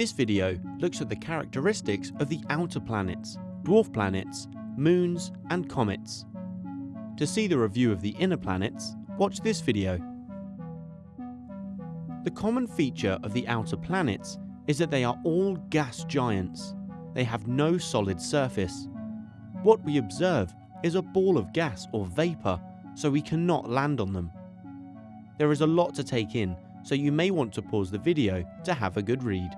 This video looks at the characteristics of the outer planets, dwarf planets, moons and comets. To see the review of the inner planets, watch this video. The common feature of the outer planets is that they are all gas giants. They have no solid surface. What we observe is a ball of gas or vapour, so we cannot land on them. There is a lot to take in, so you may want to pause the video to have a good read.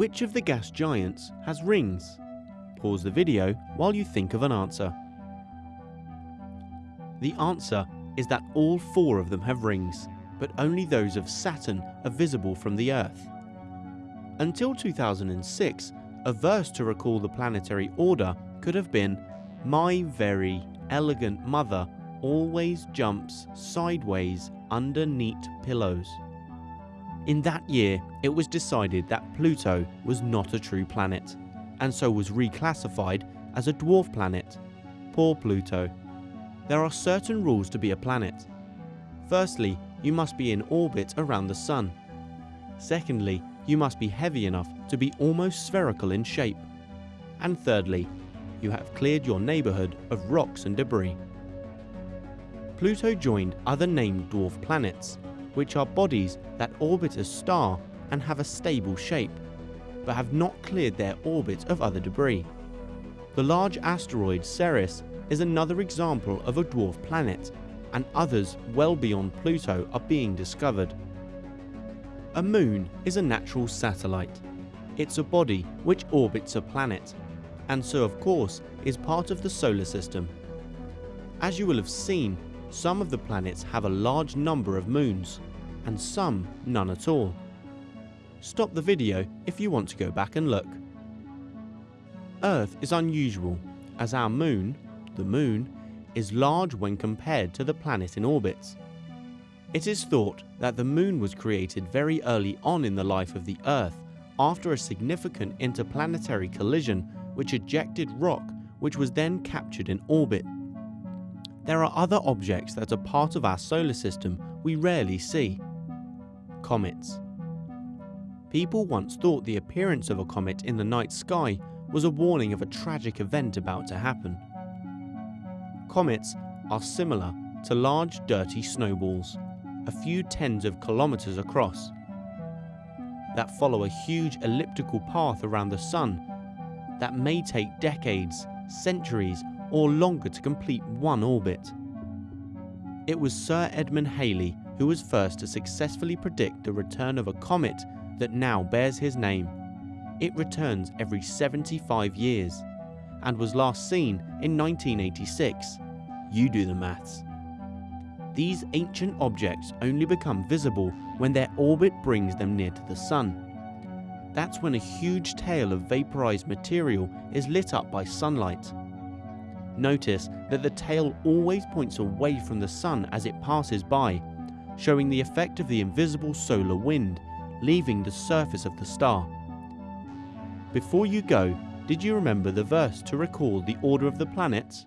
Which of the gas giants has rings? Pause the video while you think of an answer. The answer is that all four of them have rings, but only those of Saturn are visible from the Earth. Until 2006, a verse to recall the planetary order could have been My very elegant mother always jumps sideways under neat pillows. In that year, it was decided that Pluto was not a true planet, and so was reclassified as a dwarf planet. Poor Pluto. There are certain rules to be a planet. Firstly, you must be in orbit around the Sun. Secondly, you must be heavy enough to be almost spherical in shape. And thirdly, you have cleared your neighbourhood of rocks and debris. Pluto joined other named dwarf planets which are bodies that orbit a star and have a stable shape, but have not cleared their orbit of other debris. The large asteroid Ceres is another example of a dwarf planet, and others well beyond Pluto are being discovered. A moon is a natural satellite. It's a body which orbits a planet, and so of course is part of the solar system. As you will have seen, some of the planets have a large number of moons, and some none at all. Stop the video if you want to go back and look. Earth is unusual, as our moon, the moon, is large when compared to the planet in orbit. It is thought that the moon was created very early on in the life of the Earth after a significant interplanetary collision which ejected rock which was then captured in orbit there are other objects that are part of our solar system we rarely see. Comets. People once thought the appearance of a comet in the night sky was a warning of a tragic event about to happen. Comets are similar to large dirty snowballs, a few tens of kilometres across, that follow a huge elliptical path around the Sun that may take decades, centuries or longer to complete one orbit. It was Sir Edmond Halley who was first to successfully predict the return of a comet that now bears his name. It returns every 75 years and was last seen in 1986. You do the maths. These ancient objects only become visible when their orbit brings them near to the Sun. That's when a huge tail of vaporized material is lit up by sunlight. Notice that the tail always points away from the sun as it passes by, showing the effect of the invisible solar wind leaving the surface of the star. Before you go, did you remember the verse to recall the order of the planets?